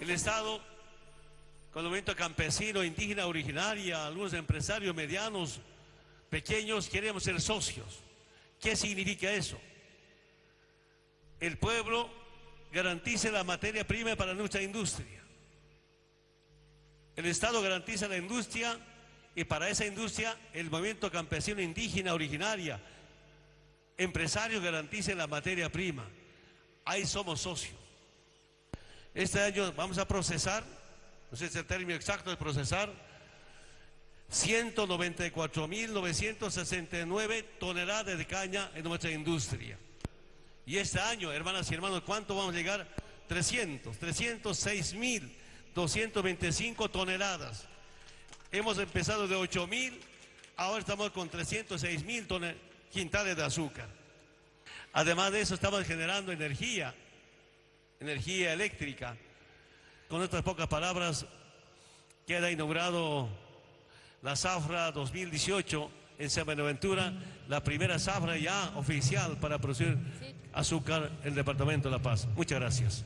El Estado, con el movimiento campesino, indígena, originaria, algunos empresarios medianos, pequeños, queremos ser socios. ¿Qué significa eso? El pueblo garantice la materia prima para nuestra industria. El Estado garantiza la industria y para esa industria el movimiento campesino indígena originaria, empresarios garanticen la materia prima. Ahí somos socios. Este año vamos a procesar, no sé si es el término exacto de procesar, 194.969 toneladas de caña en nuestra industria. Y este año, hermanas y hermanos, ¿cuánto vamos a llegar? 300, 306.225 toneladas. Hemos empezado de 8.000, ahora estamos con 306.000 quintales de azúcar. Además de eso, estamos generando energía energía eléctrica. Con estas pocas palabras, queda inaugurado la Zafra 2018 en San Buenaventura, la primera Zafra ya oficial para producir azúcar en el Departamento de La Paz. Muchas gracias.